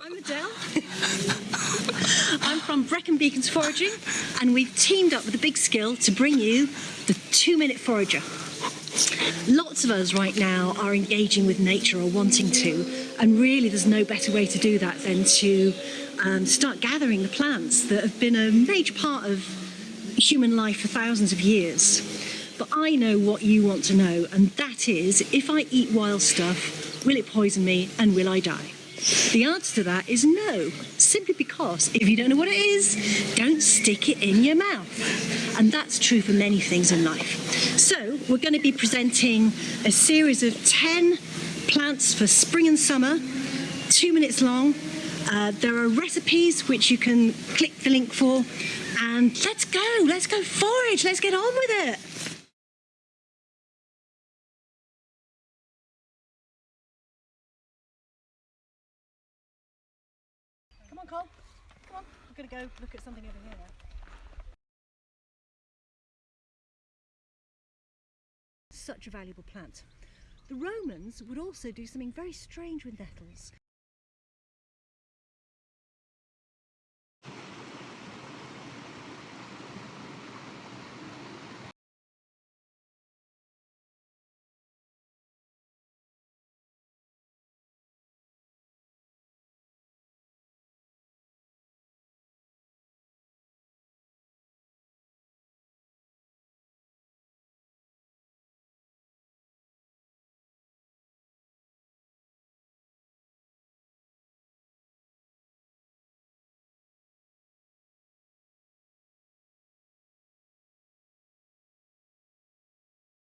I'm Adele. I'm from Brecon Beacons Foraging, and we've teamed up with the Big Skill to bring you the two minute forager. Lots of us right now are engaging with nature or wanting to, and really there's no better way to do that than to um, start gathering the plants that have been a major part of human life for thousands of years. But I know what you want to know, and that is if I eat wild stuff, will it poison me and will I die? The answer to that is no, simply because if you don't know what it is, don't stick it in your mouth. And that's true for many things in life. So we're going to be presenting a series of 10 plants for spring and summer, two minutes long. Uh, there are recipes which you can click the link for. And let's go, let's go forage, let's get on with it. On, Cole. Come on. We're going to go look at something over here now. Such a valuable plant. The Romans would also do something very strange with nettles.